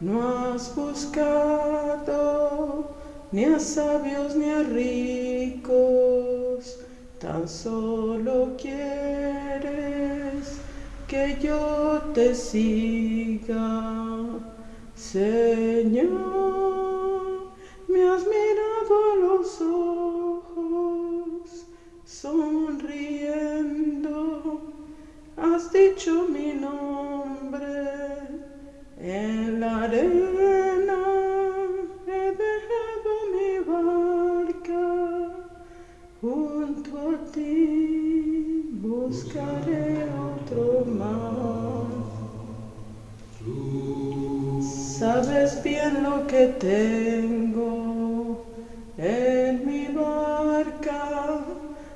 no has buscado ni a sabios ni a ricos, tan solo quieres que yo te siga, Señor, me has mirado a los ojos, sonriendo, has dicho mi nombre en la arena he dejado mi barca, junto a ti buscaré otro mar. Sabes bien lo que tengo en mi barca,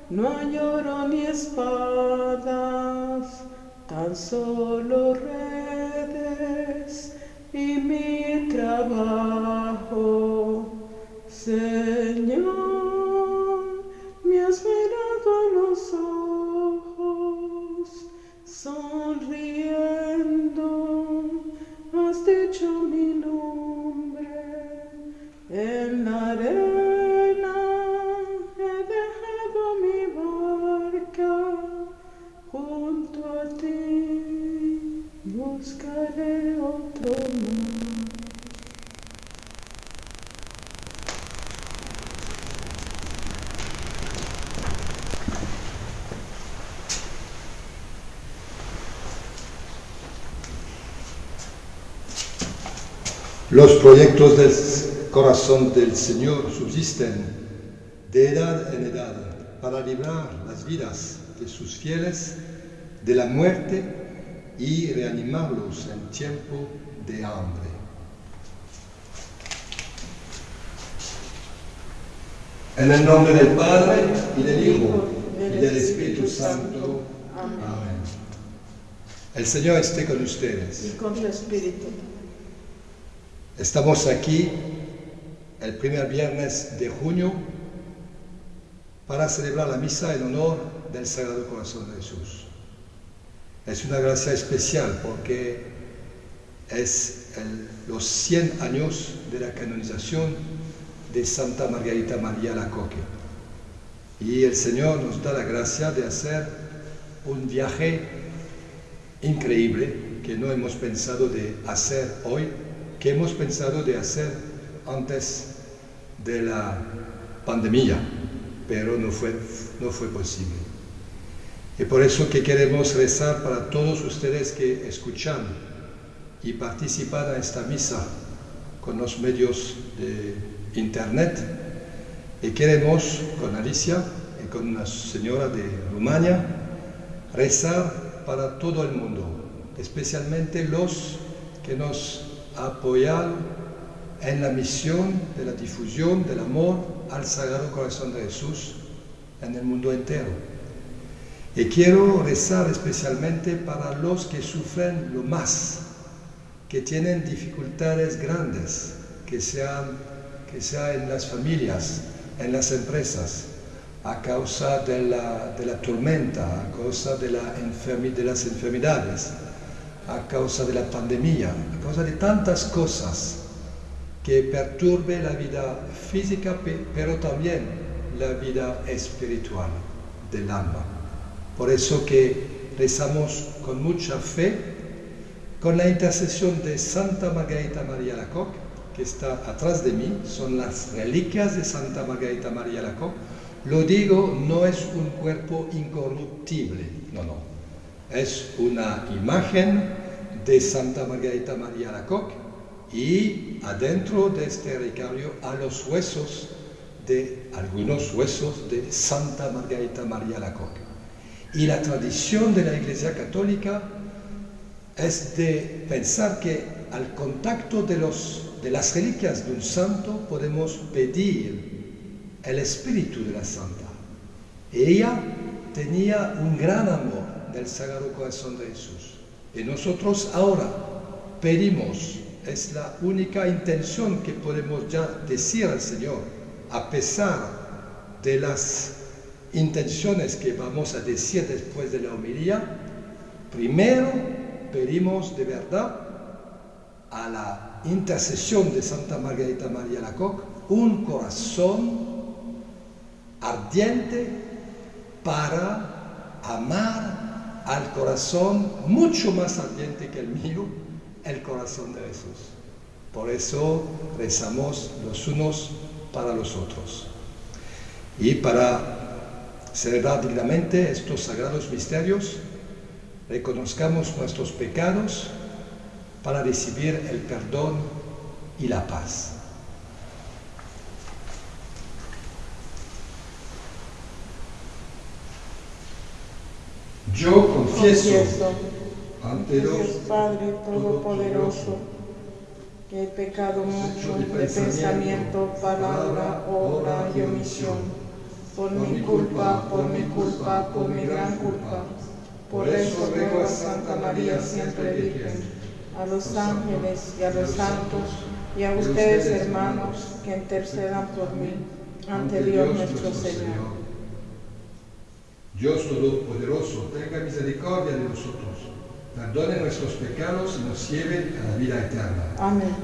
no hay ni espadas, tan solo redes y mi trabajo. Los proyectos del corazón del Señor subsisten de edad en edad para librar las vidas de sus fieles de la muerte y reanimarlos en tiempo de hambre. En el nombre del Padre y del Hijo y del Espíritu Santo. Amén. El Señor esté con ustedes. Y con tu espíritu. Estamos aquí el primer viernes de junio para celebrar la misa en honor del Sagrado Corazón de Jesús. Es una gracia especial porque es los 100 años de la canonización de Santa Margarita María Lacoque. Y el Señor nos da la gracia de hacer un viaje increíble que no hemos pensado de hacer hoy, que hemos pensado de hacer antes de la pandemia, pero no fue, no fue posible. Y por eso que queremos rezar para todos ustedes que escuchan y participan a esta misa con los medios de internet. Y queremos con Alicia y con una señora de Rumania rezar para todo el mundo, especialmente los que nos apoyan en la misión de la difusión del amor al Sagrado Corazón de Jesús en el mundo entero. Y quiero rezar especialmente para los que sufren lo más, que tienen dificultades grandes, que sean, que sea en las familias, en las empresas, a causa de la, de la tormenta, a causa de, la enfermi- de las enfermedades, a causa de la pandemia, a causa de tantas cosas que perturbe la vida física, pe- pero también la vida espiritual del alma. Por eso que rezamos con mucha fe, con la intercesión de Santa Margarita María Lacoque, que está atrás de mí, son las reliquias de Santa Margarita María Lacoque. Lo digo, no es un cuerpo incorruptible, no, no. Es una imagen de Santa Margarita María Lacoque y adentro de este relicario a los huesos de algunos huesos de Santa Margarita María Lacoque. Y la tradición de la Iglesia Católica es de pensar que al contacto de, los, de las reliquias de un santo podemos pedir el espíritu de la santa. Ella tenía un gran amor del Sagrado Corazón de Jesús. Y nosotros ahora pedimos, es la única intención que podemos ya decir al Señor, a pesar de las intenciones que vamos a decir después de la homilía, primero pedimos de verdad a la intercesión de Santa Margarita María Lacoque un corazón ardiente para amar al corazón mucho más ardiente que el mío, el corazón de Jesús. Por eso rezamos los unos para los otros. Y para celebrar dignamente estos sagrados misterios, reconozcamos nuestros pecados para recibir el perdón y la paz. Yo confieso, ante Dios Padre Todopoderoso que he pecado mucho de pensamiento, palabra, obra y omisión, por mi culpa, por mi culpa, por mi gran culpa. Por eso ruego a Santa María siempre Virgen, a los ángeles y a los santos, y a ustedes hermanos, que intercedan por mí ante Dios nuestro Señor. Dios Todopoderoso, tenga misericordia de nosotros, perdone nuestros pecados y nos lleve a la vida eterna. Amén.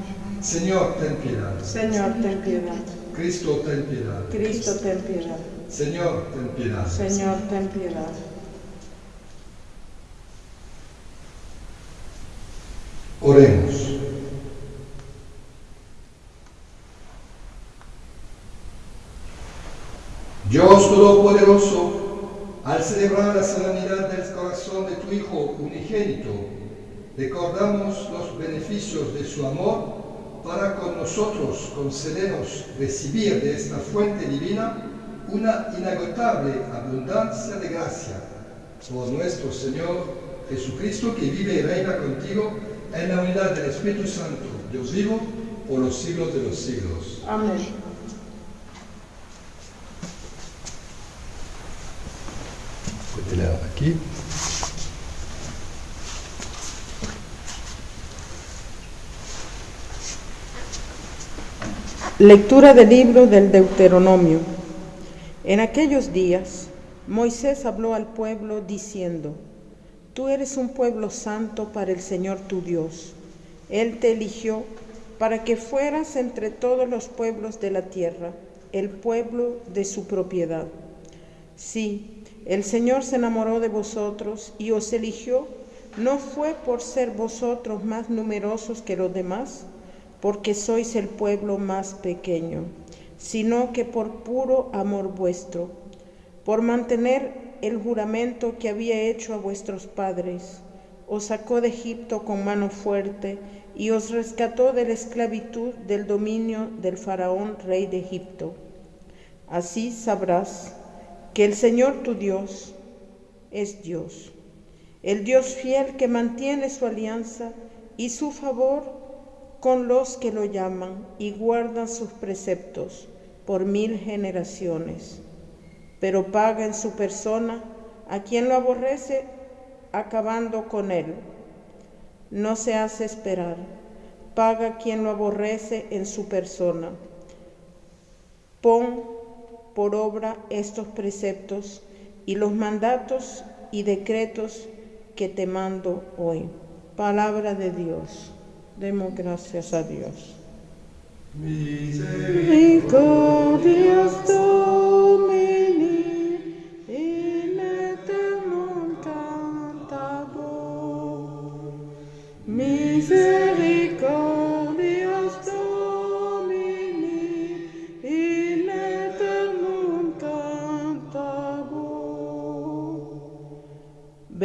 Señor, ten piedad. Señor, ten piedad. Cristo, ten piedad. Cristo, ten piedad. Señor, ten piedad. Señor, ten piedad. Oremos. Dios Todopoderoso, al celebrar la solemnidad del corazón de tu Hijo unigénito, recordamos los beneficios de su amor para con nosotros concedernos recibir de esta fuente divina una inagotable abundancia de gracia. Por nuestro Señor Jesucristo, que vive y reina contigo en la unidad del Espíritu Santo, Dios vivo, por los siglos de los siglos. Amén. Aquí. Lectura del libro del Deuteronomio. En aquellos días, Moisés habló al pueblo diciendo, Tú eres un pueblo santo para el Señor tu Dios. Él te eligió para que fueras entre todos los pueblos de la tierra, el pueblo de su propiedad. Sí, el Señor se enamoró de vosotros y os eligió, no fue por ser vosotros más numerosos que los demás, porque sois el pueblo más pequeño, sino que por puro amor vuestro, por mantener el juramento que había hecho a vuestros padres, os sacó de Egipto con mano fuerte y os rescató de la esclavitud del dominio del faraón rey de Egipto. Así sabrás que el Señor tu Dios es Dios, el Dios fiel que mantiene su alianza y su favor con los que lo llaman y guardan sus preceptos por mil generaciones, pero paga en su persona a quien lo aborrece, acabando con él. No se hace esperar, paga quien lo aborrece en su persona. Pon por obra estos preceptos y los mandatos y decretos que te mando hoy. Palabra de Dios. Demos gracias a Dios. Misericordias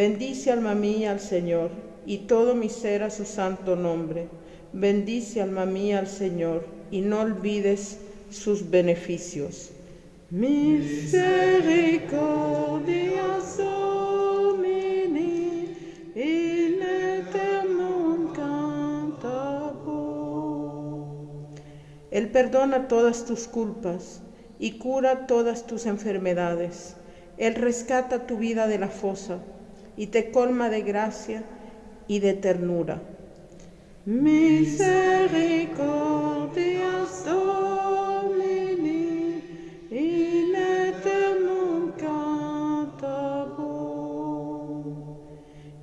Bendice alma mía al Señor y todo mi ser a su santo nombre. Bendice alma mía al Señor y no olvides sus beneficios. Misericordias Domini, in eternum. Él perdona todas tus culpas y cura todas tus enfermedades. Él rescata tu vida de la fosa y te colma de gracia y de ternura. Misericordias Domini, in eternum.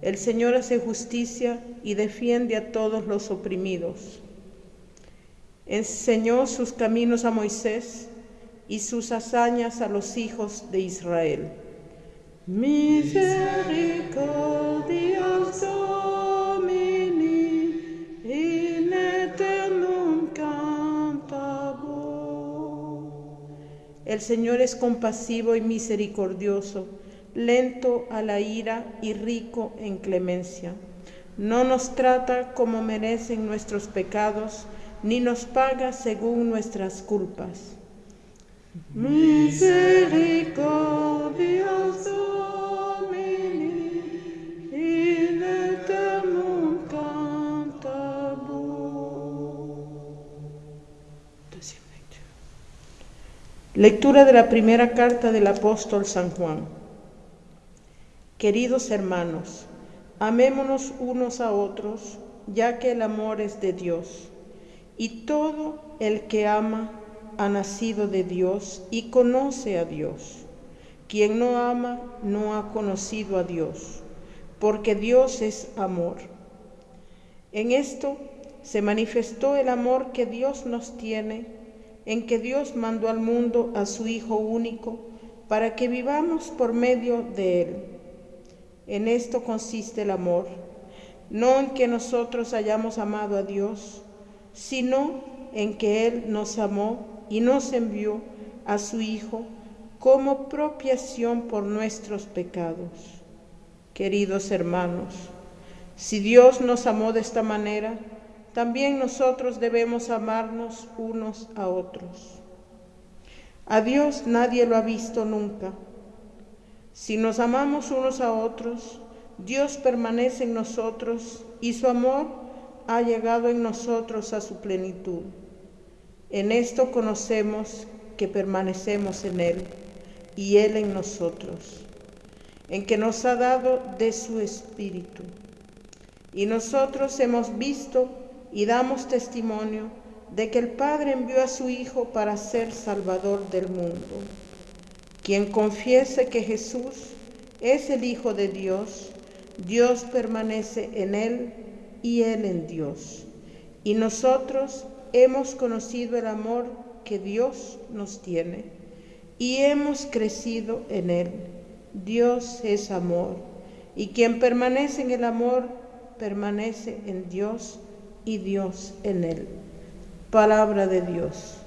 El Señor hace justicia y defiende a todos los oprimidos. Enseñó sus caminos a Moisés y sus hazañas a los hijos de Israel. Misericordias Domini. El Señor es compasivo y misericordioso, lento a la ira y rico en clemencia. No nos trata como merecen nuestros pecados, ni nos paga según nuestras culpas. Cantabo. Lectura de la primera carta del apóstol San Juan. Queridos hermanos, amémonos unos a otros, ya que el amor es de Dios y todo el que ama ha nacido de Dios y conoce a Dios. Quien no ama no ha conocido a Dios, porque Dios es amor. En esto se manifestó el amor que Dios nos tiene, en que Dios mandó al mundo a su Hijo único, para que vivamos por medio de Él. En esto consiste el amor, no en que nosotros hayamos amado a Dios, sino en que Él nos amó y nos envió a su Hijo como propiación por nuestros pecados. Queridos hermanos, si Dios nos amó de esta manera, también nosotros debemos amarnos unos a otros. A Dios nadie lo ha visto nunca. Si nos amamos unos a otros, Dios permanece en nosotros y su amor ha llegado en nosotros a su plenitud. En esto conocemos que permanecemos en Él y Él en nosotros, en que nos ha dado de su Espíritu. Y nosotros hemos visto y damos testimonio de que el Padre envió a su Hijo para ser Salvador del mundo. Quien confiese que Jesús es el Hijo de Dios, Dios permanece en Él y Él en Dios. Y nosotros hemos conocido el amor que Dios nos tiene y hemos crecido en Él. Dios es amor y quien permanece en el amor permanece en Dios y Dios en Él. Palabra de Dios.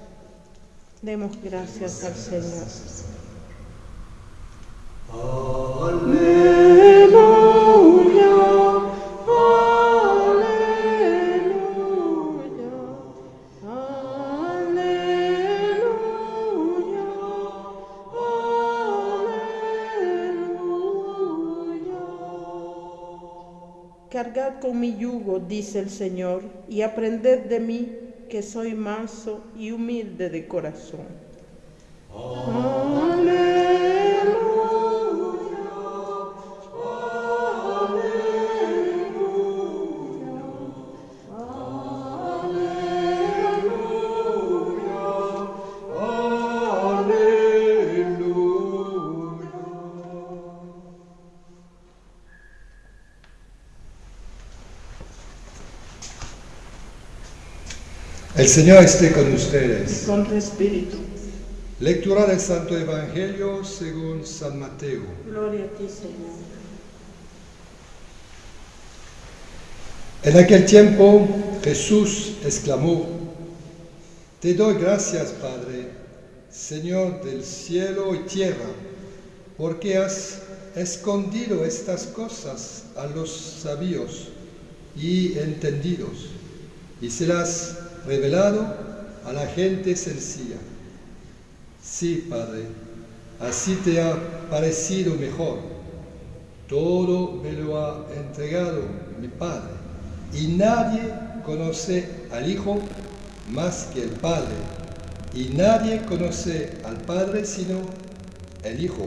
Demos gracias al Señor. Cargad con mi yugo, dice el Señor, y aprended de mí, que soy manso y humilde de corazón. El Señor esté con ustedes. Con tu espíritu. Lectura del Santo Evangelio según San Mateo. Gloria a ti, Señor. En aquel tiempo Jesús exclamó, Te doy gracias, Padre, Señor del cielo y tierra, porque has escondido estas cosas a los sabios y entendidos, y se las revelado a la gente sencilla. Sí, Padre, así te ha parecido mejor. Todo me lo ha entregado mi Padre, y nadie conoce al Hijo más que el Padre, y nadie conoce al Padre sino el Hijo,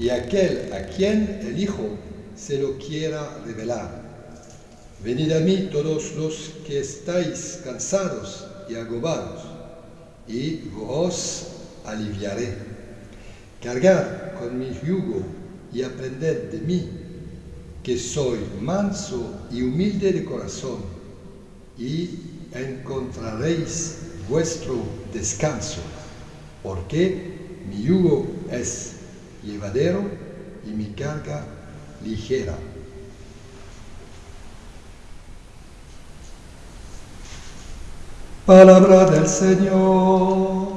y aquel a quien el Hijo se lo quiera revelar. Venid a mí todos los que estáis cansados y agobados, y os aliviaré. Cargad con mi yugo y aprended de mí, que soy manso y humilde de corazón, y encontraréis vuestro descanso, porque mi yugo es llevadero y mi carga ligera. Palabra del Señor.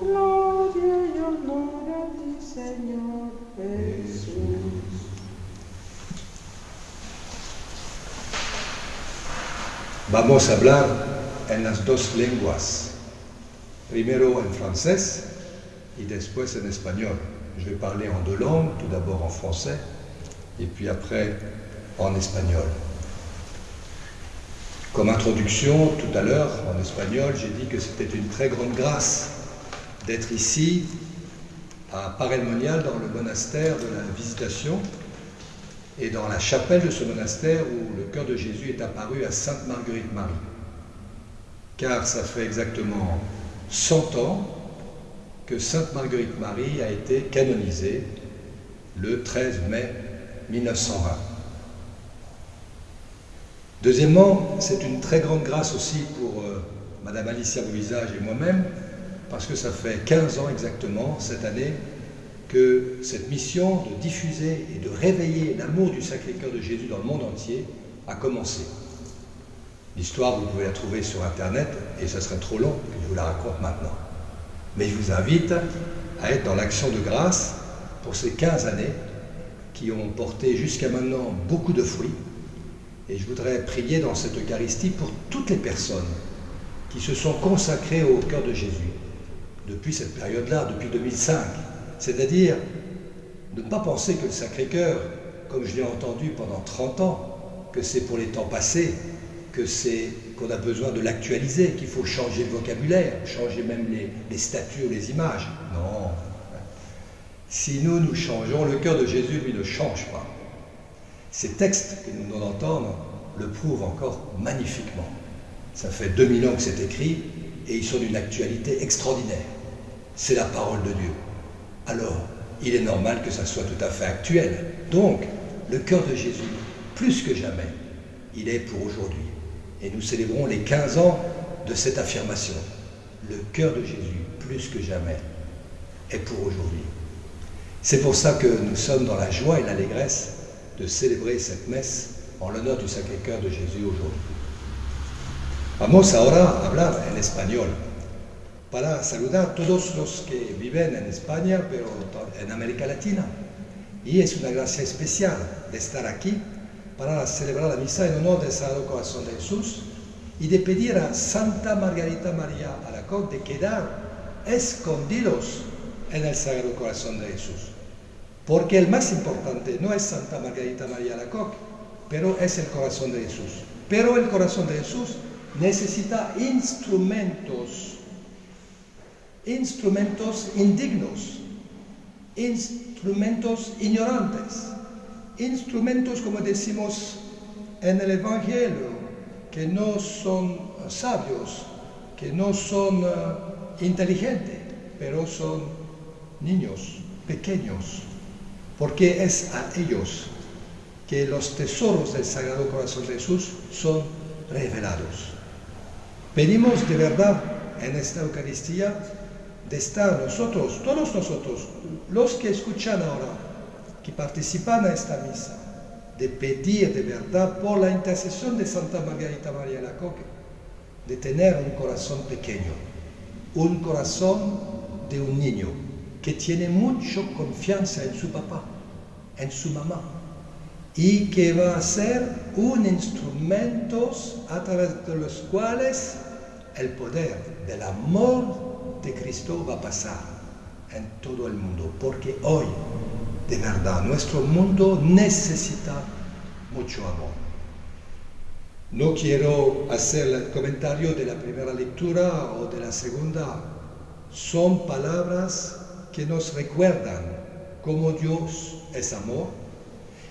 Gloria y honor a ti, Señor Jesús. Vamos a hablar en las dos lenguas, primero en francés y después en espagnol. Je vais parler en deux langues, tout d'abord en français et puis après en espagnol. Comme introduction, tout à l'heure, en espagnol, j'ai dit que c'était une très grande grâce d'être ici à Paray-le-Monial, dans le monastère de la Visitation, et dans la chapelle de ce monastère où le cœur de Jésus est apparu à Sainte Marguerite Marie. Car ça fait exactement 100 ans que Sainte Marguerite Marie a été canonisée le 13 mai 1920. Deuxièmement, c'est une très grande grâce aussi pour euh, Madame Alicia Beauvisage et moi-même, parce que ça fait 15 ans exactement cette année que cette mission de diffuser et de réveiller l'amour du Sacré-Cœur de Jésus dans le monde entier a commencé. L'histoire, vous pouvez la trouver sur Internet et ça serait trop long que je vous la raconte maintenant. Mais je vous invite à être dans l'action de grâce pour ces 15 années qui ont porté jusqu'à maintenant beaucoup de fruits. Et je voudrais prier dans cette Eucharistie pour toutes les personnes qui se sont consacrées au cœur de Jésus depuis cette période-là, depuis 2005. C'est-à-dire ne pas penser que le Sacré-Cœur, comme je l'ai entendu pendant 30 ans, que c'est pour les temps passés, que c'est qu'on a besoin de l'actualiser, qu'il faut changer le vocabulaire, changer même les, statuts ou les images. Non. Si nous, nous changeons, le cœur de Jésus, lui, ne change pas. Ces textes que nous venons d'entendre le prouvent encore magnifiquement. Ça fait 2000 ans que c'est écrit et ils sont d'une actualité extraordinaire. C'est la parole de Dieu. Alors, il est normal que ça soit tout à fait actuel. Donc, le cœur de Jésus, plus que jamais, il est pour aujourd'hui. Et nous célébrons les 15 ans de cette affirmation. Le cœur de Jésus, plus que jamais, est pour aujourd'hui. C'est pour ça que nous sommes dans la joie et l'allégresse de célébrer cette messe en l'honneur du Sacré-Cœur de Jésus aujourd'hui. Vamos ahora a hablar en español para saludar a todos los que viven en España, pero en América Latina. Y es una gracia especial de estar aquí para celebrar la misa en honor del Sagrado Corazón de Jesús y de pedir a Santa Margarita María Alacoque de quedar escondidos en el Sagrado Corazón de Jesús. Porque el más importante no es Santa Margarita María Alacoque, pero es el corazón de Jesús. Pero el corazón de Jesús necesita instrumentos, instrumentos indignos, instrumentos ignorantes, instrumentos, como decimos en el Evangelio, que no son sabios, que no son uh, inteligentes, pero son niños pequeños, porque es a ellos que los tesoros del Sagrado Corazón de Jesús son revelados. Pedimos de verdad en esta Eucaristía de estar nosotros, todos nosotros, los que escuchan ahora, que participan a esta misa, de pedir de verdad por la intercesión de Santa Margarita María Lacoque, de tener un corazón pequeño, un corazón de un niño que tiene mucha confianza en su papá, en su mamá, y que va a ser un instrumento a través de los cuales el poder del amor de Cristo va a pasar en todo el mundo, porque hoy, de verdad, nuestro mundo necesita mucho amor. No quiero hacer el comentario de la primera lectura o de la segunda. Son palabras que nos recuerdan cómo Dios es amor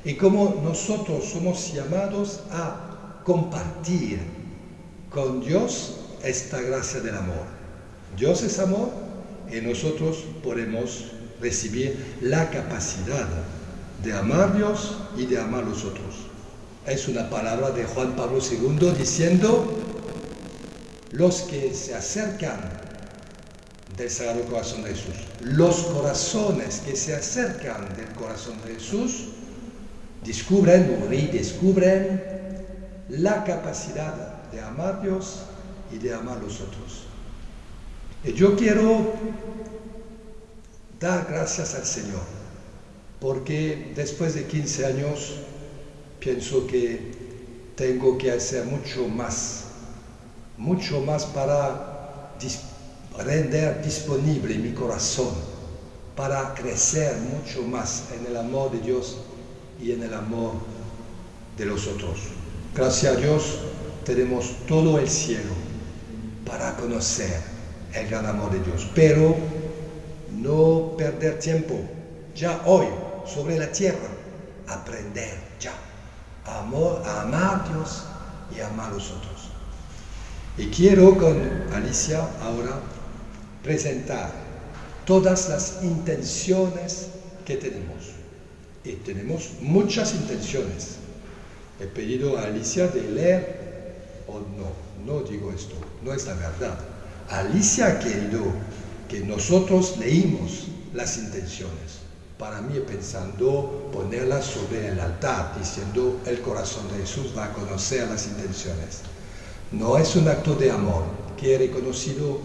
y cómo nosotros somos llamados a compartir con Dios esta gracia del amor. Dios es amor y nosotros podemos recibir la capacidad de amar a Dios y de amar a los otros. es una palabra de Juan Pablo II diciendo, los que se acercan del Sagrado Corazón de Jesús, los corazones que se acercan del corazón de Jesús, descubren o redescubren la capacidad de amar a Dios y de amar a los otros. Y yo quiero dar gracias al Señor, porque después de 15 años pienso que tengo que hacer mucho más, mucho más para render disponible mi corazón, para crecer mucho más en el amor de Dios y en el amor de los otros. Gracias a Dios tenemos todo el cielo para conocer el gran amor de Dios, pero no perder tiempo, ya hoy, sobre la tierra, aprender ya amor, a amar a Dios y a amar a los otros. Y quiero con Alicia ahora presentar todas las intenciones que tenemos. Y tenemos muchas intenciones. He pedido a Alicia de leer, o no, no digo esto, no es la verdad. Alicia ha querido que nosotros leímos las intenciones para mí pensando ponerlas sobre el altar, diciendo el corazón de Jesús va a conocer las intenciones. No es un acto de amor que he reconocido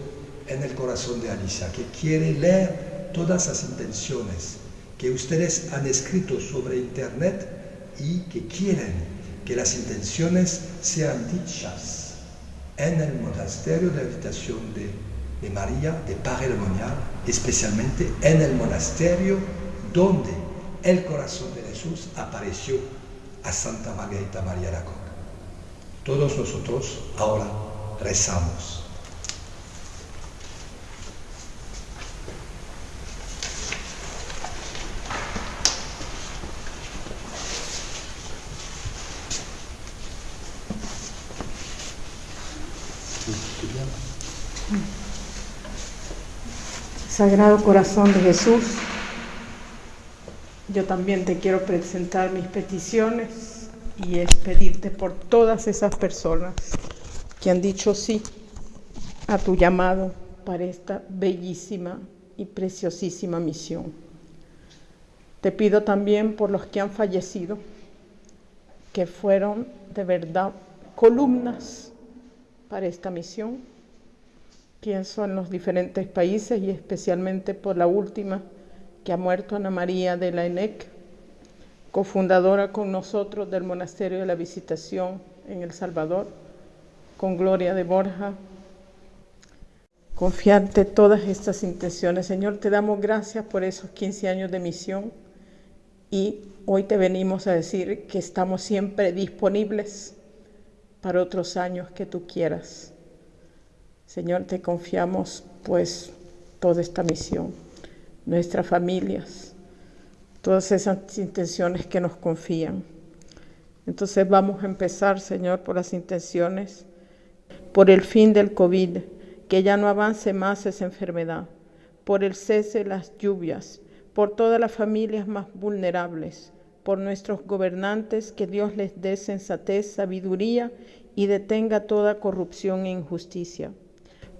en el corazón de Alicia, que quiere leer todas las intenciones que ustedes han escrito sobre internet y que quieren que las intenciones sean dichas en el monasterio de habitación de, de María de Parelemonial, especialmente en el monasterio donde el corazón de Jesús apareció a Santa Margarita María de Coca. Todos nosotros ahora rezamos. Sagrado Corazón de Jesús, yo también te quiero presentar mis peticiones y es pedirte por todas esas personas que han dicho sí a tu llamado para esta bellísima y preciosísima misión. Te pido también por los que han fallecido, que fueron de verdad columnas para esta misión. Pienso en los diferentes países y especialmente por la última que ha muerto Ana María de la ENEC, cofundadora con nosotros del Monasterio de la Visitación en El Salvador, con Gloria de Borja. Confiarte todas estas intenciones. Señor, te damos gracias por esos 15 años de misión y hoy te venimos a decir que estamos siempre disponibles para otros años que tú quieras. Señor, te confiamos pues toda esta misión nuestras familias, todas esas intenciones que nos confían. Entonces vamos a empezar, Señor, por las intenciones, por el fin del COVID, que ya no avance más esa enfermedad, por el cese de las lluvias, por todas las familias más vulnerables, por nuestros gobernantes, que Dios les dé sensatez, sabiduría y detenga toda corrupción e injusticia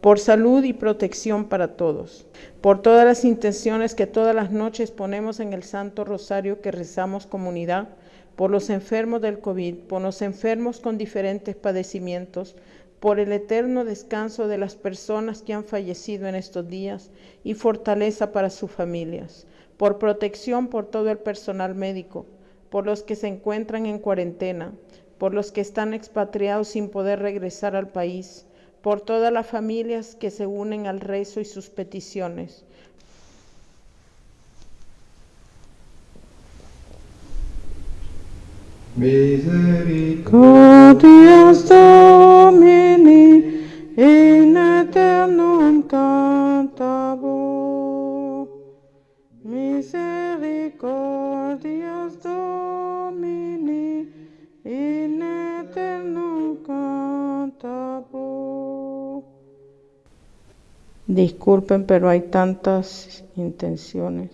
por salud y protección para todos, por todas las intenciones que todas las noches ponemos en el Santo Rosario que rezamos comunidad, por los enfermos del COVID, por los enfermos con diferentes padecimientos, por el eterno descanso de las personas que han fallecido en estos días y fortaleza para sus familias, por protección por todo el personal médico, por los que se encuentran en cuarentena, por los que están expatriados sin poder regresar al país, por todas las familias que se unen al rezo y sus peticiones. Misericordias Domini in aeternum cantabo. Misericordias Domini Disculpen, pero hay tantas intenciones.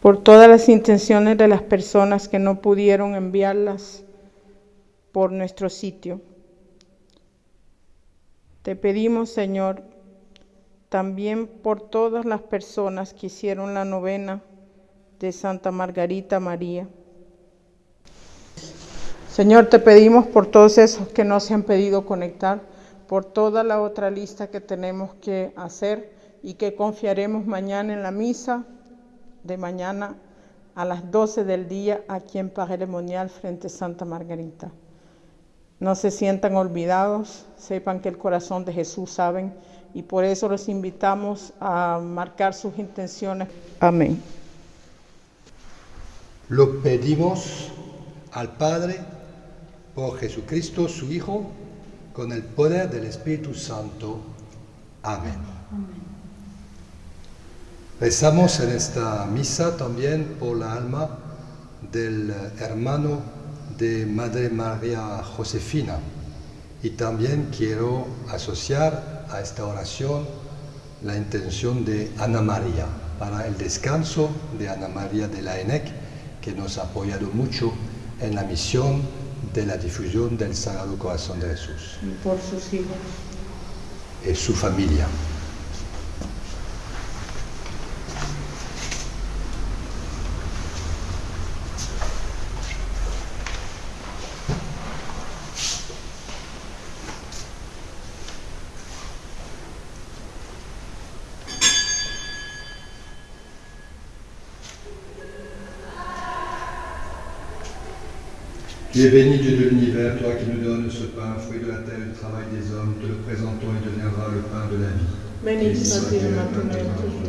por todas las intenciones de las personas que no pudieron enviarlas por nuestro sitio. Te pedimos, Señor, también por todas las personas que hicieron la novena de Santa Margarita María. Señor, te pedimos por todos esos que no se han pedido conectar, por toda la otra lista que tenemos que hacer y que confiaremos mañana en la misa de mañana a las 12 del día aquí en Parelemonial frente a Santa Margarita. No se sientan olvidados, sepan que el corazón de Jesús saben y por eso los invitamos a marcar sus intenciones. Amén. Lo pedimos al Padre por Jesucristo, su Hijo, con el poder del Espíritu Santo. Amén. Amén. Rezamos en esta misa también por la alma del hermano de Madre María Josefina y también quiero asociar a esta oración la intención de Ana María para el descanso de Ana María de la ENEC que nos ha apoyado mucho en la misión de la difusión del Sagrado Corazón de Jesús. Por sus hijos. Y su familia. Tu es béni Dieu de l'univers, toi qui nous donnes ce pain, fruit de la terre et du travail des hommes, te le présentons et deviendra le pain de la vie. Béni sois-tu maintenant et toujours.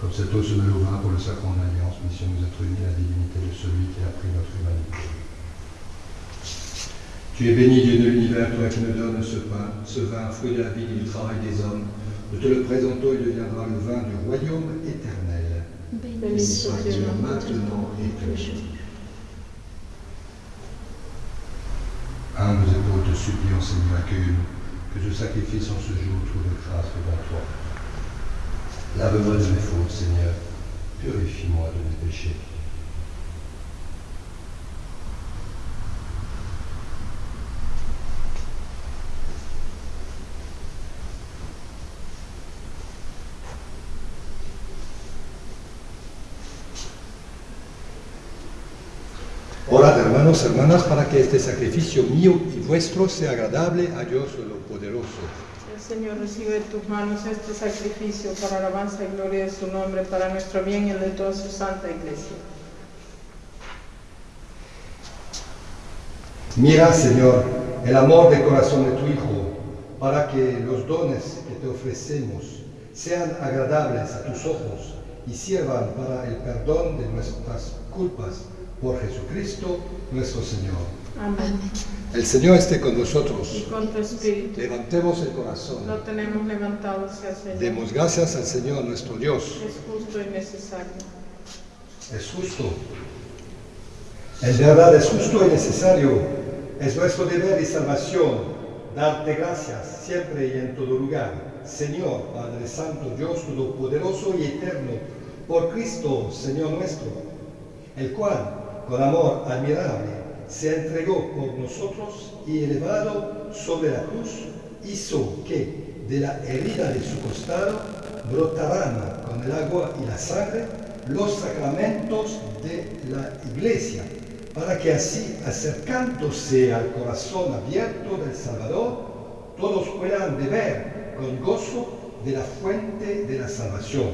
Comme cette eau se met au vin pour le sacrement de l'alliance, mission nous être unis à la divinité de celui qui a pris notre humanité. Tu es béni, Dieu de l'univers, toi qui nous donnes ce pain, ce vin, fruit de la vie et du travail des hommes. Nous te le présentons, il deviendra le vin du royaume éternel. Béni sois-tu maintenant et toujours. Humbles épaules te supplions, Seigneur, accueille-nous, que ce sacrifice en ce jour trouve grâce devant toi. Lave-moi de mes fautes, Seigneur, purifie-moi de mes péchés. Que este sacrificio mío y vuestro sea agradable a Dios poderoso. El Señor recibe de tus manos este sacrificio para alabanza y gloria de su nombre, para nuestro bien y el de toda su santa iglesia. Mira, Señor, el amor de corazón de tu Hijo, para que los dones que te ofrecemos sean agradables a tus ojos y sirvan para el perdón de nuestras culpas por Jesucristo nuestro Señor. Amén. El Señor esté con nosotros. Y con tu espíritu. Levantemos el corazón. Lo tenemos levantado hacia el Señor. Demos gracias al Señor nuestro Dios. Es justo y necesario. Es justo. En verdad es justo y necesario. Es nuestro deber y salvación darte gracias siempre y en todo lugar. Señor, Padre Santo, Dios Todopoderoso y Eterno, por Cristo, Señor nuestro, el cual con amor admirable, se entregó por nosotros y elevado sobre la cruz, hizo que de la herida de su costado brotaran con el agua y la sangre los sacramentos de la iglesia, para que así, acercándose al corazón abierto del Salvador, todos puedan beber con gozo de la fuente de la salvación.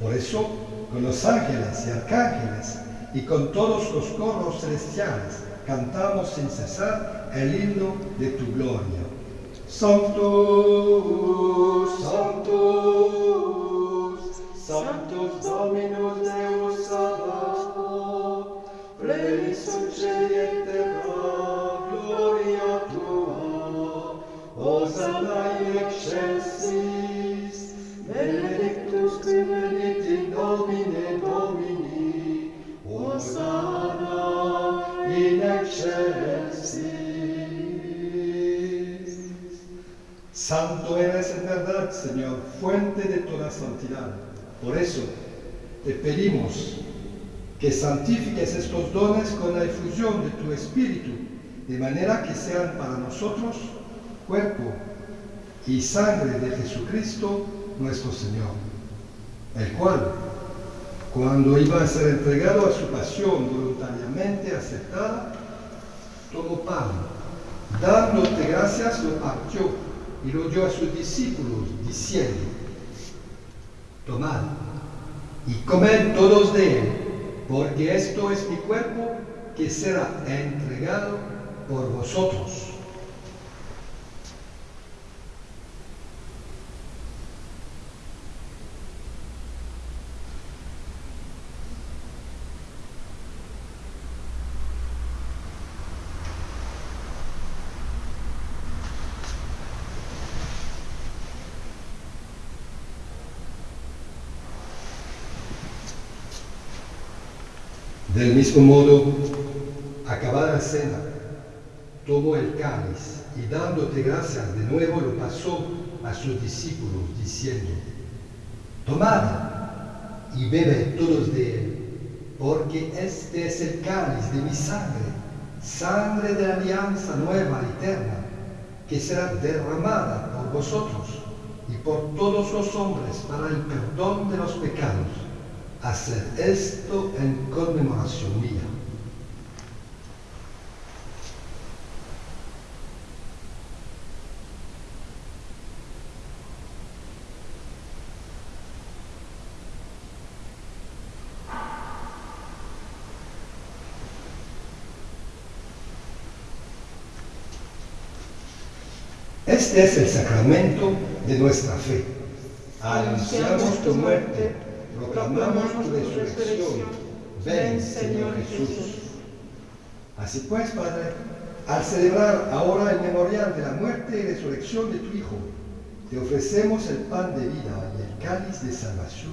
Por eso, con los ángeles y arcángeles, y con todos los coros celestiales cantamos sin cesar el himno de tu gloria. Santos, santos, santos Dominus Deus Sabaoth, plebis et Santo eres en verdad, Señor, fuente de toda santidad. Por eso te pedimos que santifiques estos dones con la efusión de tu Espíritu, de manera que sean para nosotros cuerpo y sangre de Jesucristo nuestro Señor, el cual, cuando iba a ser entregado a su pasión voluntariamente aceptada, tomó pan, dándote gracias, lo partió y lo dio a sus discípulos, diciendo, tomad y comed todos de él, porque esto es mi cuerpo que será entregado por vosotros. Del mismo modo, acabada la cena, tomó el cáliz y dándote gracias de nuevo lo pasó a sus discípulos diciendo, tomad y bebe todos de él, porque este es el cáliz de mi sangre, sangre de la alianza nueva y eterna, que será derramada por vosotros y por todos los hombres para el perdón de los pecados hacer esto en conmemoración mía. Este es el sacramento de nuestra fe. Anunciamos tu muerte proclamamos tu resurrección. Ven, Señor Jesús. Así pues, Padre, al celebrar ahora el memorial de la muerte y resurrección de tu Hijo, te ofrecemos el pan de vida y el cáliz de salvación.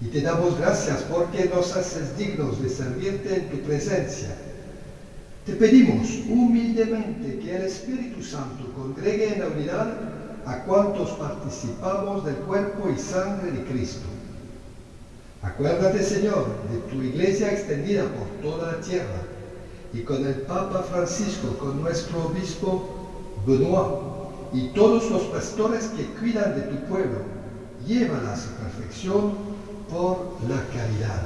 Y te damos gracias porque nos haces dignos de servirte en tu presencia. Te pedimos humildemente que el Espíritu Santo congregue en la unidad a cuantos participamos del cuerpo y sangre de Cristo Acuérdate, Señor, de tu iglesia extendida por toda la tierra y con el Papa Francisco, con nuestro obispo Benoit y todos los pastores que cuidan de tu pueblo. Llévala a su perfección por la caridad.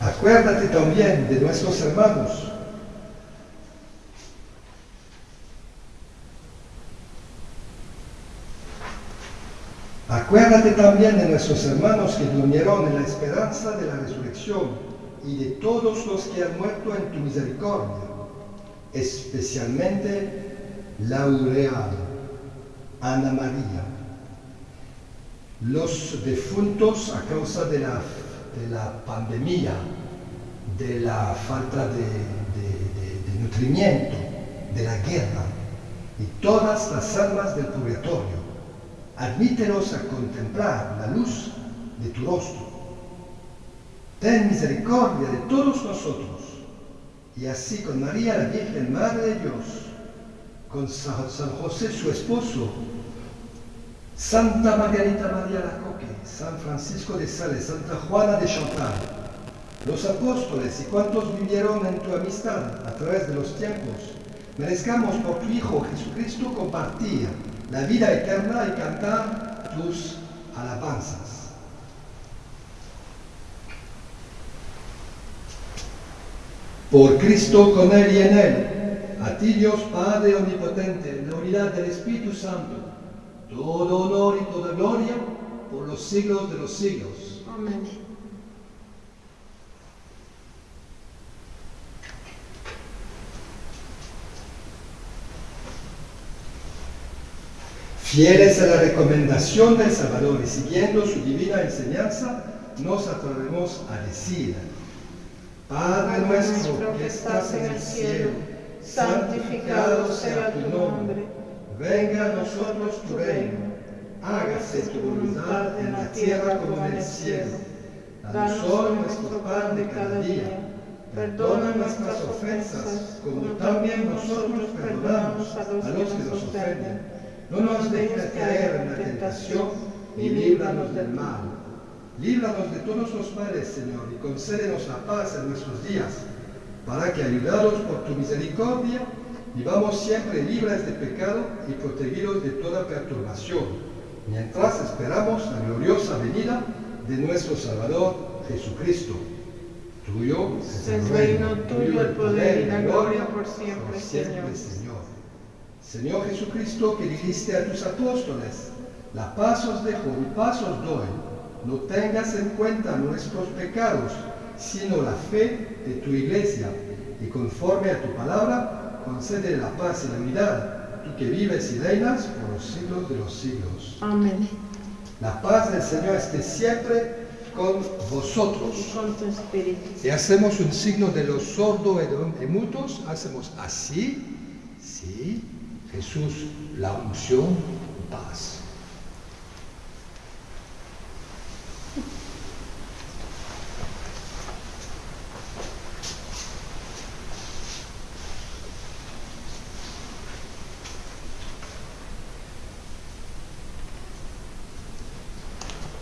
Acuérdate también de nuestros hermanos Acuérdate también de nuestros hermanos que durmieron en la esperanza de la resurrección y de todos los que han muerto en tu misericordia, especialmente Laureano, Ana María, los defuntos a causa de la, de la pandemia, de la falta de, de, nutrimiento, de la guerra y todas las almas del purgatorio admítenos a contemplar la luz de tu rostro. Ten misericordia de todos nosotros, y así con María, la Virgen Madre de Dios, con San José, su esposo, Santa Margarita María Lacoque, San Francisco de Sales, Santa Juana de Chantal, los apóstoles y cuantos vivieron en tu amistad a través de los tiempos, merezcamos por tu Hijo Jesucristo compartir la vida eterna y cantar tus alabanzas. Por Cristo, con Él y en Él, a ti Dios Padre Omnipotente, en la unidad del Espíritu Santo, todo honor y toda gloria por los siglos de los siglos. Amén. Fieles a la recomendación del Salvador y siguiendo su divina enseñanza, nos atrevemos a decir, Padre nuestro que estás en el cielo, santificado sea tu nombre, venga a nosotros tu reino, hágase tu voluntad en la tierra como en el cielo. Danos hoy nuestro pan de cada día, Perdona nuestras ofensas, como también nosotros perdonamos a los que nos ofenden. No nos dejes caer en la tentación y líbranos del mal. Líbranos de todos los males, Señor, y concédenos la paz en nuestros días, para que, ayudados por tu misericordia, vivamos siempre libres de pecado y protegidos de toda perturbación, mientras esperamos la gloriosa venida de nuestro Salvador Jesucristo. Tuyo es el reino, tuyo el poder y la gloria por siempre, Señor. Señor. Jesucristo, que dijiste a tus apóstoles, la paz os dejo, mi paz os doy. No tengas en cuenta nuestros pecados, sino la fe de tu iglesia, y conforme a tu palabra, concede la paz y la unidad, tú que vives y reinas por los siglos de los siglos. Amén. La paz del Señor esté siempre con vosotros. Y con tu espíritu. Y hacemos un signo de los sordos y mutos, hacemos así, sí, Jesús, la unción, paz.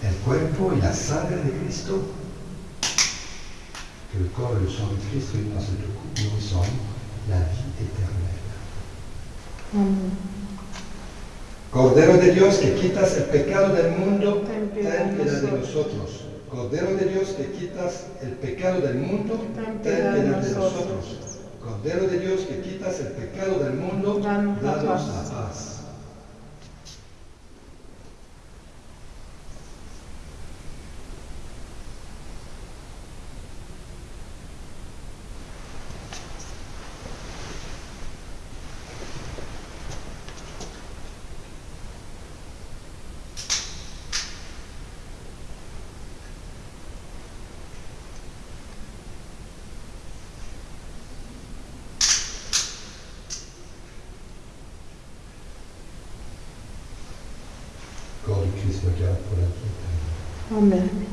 El cuerpo y la sangre de Cristo, que le corps et le sang de Christ réunis dans cette coupe nourrissant la vie éternelle. Amén. Cordero de Dios que quitas el pecado del mundo, Ten piedad de nosotros. Cordero de Dios que quitas el pecado del mundo, Ten piedad de nosotros. Cordero de Dios que quitas el pecado del mundo, Danos la paz. La paz. Corps du Christ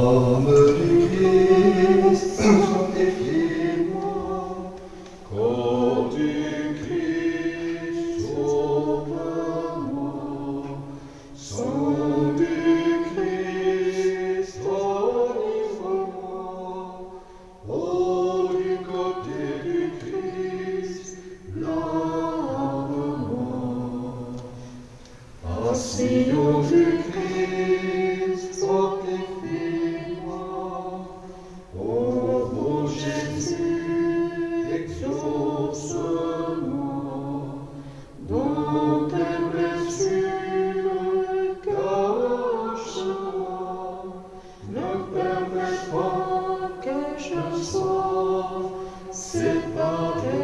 Amen. Que je sois séparé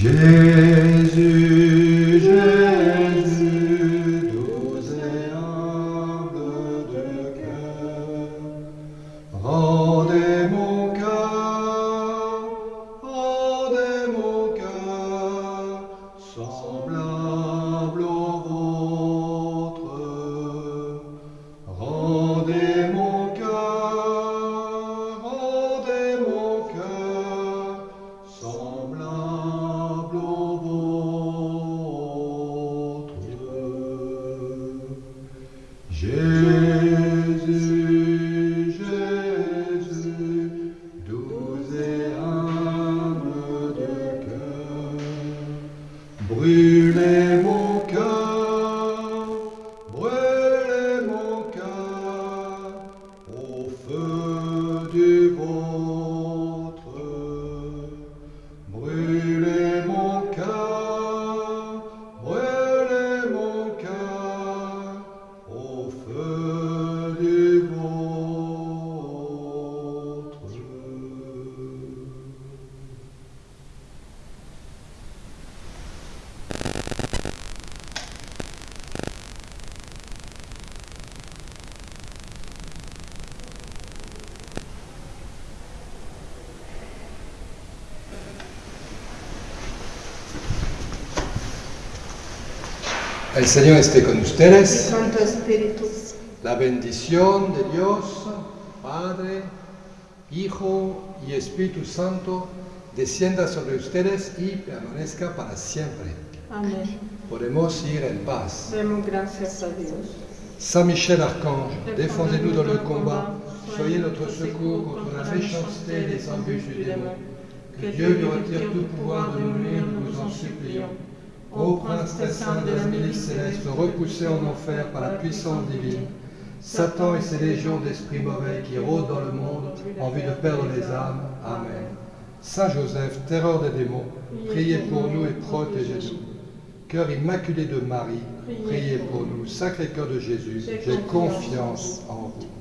Jésus, El Señor esté con ustedes. Santo Espíritu, La bendición de Dios, Padre, Hijo y Espíritu Santo, descienda sobre ustedes y permanezca para siempre. amén. Podemos ir en paz. Demos gracias a Dios. Saint Michel Archange, défendez-nous dans le combat. Soyez notre secours contre la méchanceté et les embûches du démon. Que Dieu lui retire tout pouvoir de nous nuire, nous en supplions. Ô prince très saint de la milice céleste, repoussé en enfer par la puissance divine, Satan et ses légions d'esprits mauvais qui rôdent dans le monde en vue de perdre les âmes. Amen. Saint Joseph, terreur des démons, priez pour nous et protégez-nous. Cœur immaculé de Marie, priez pour nous. Sacré cœur de Jésus, j'ai confiance en vous.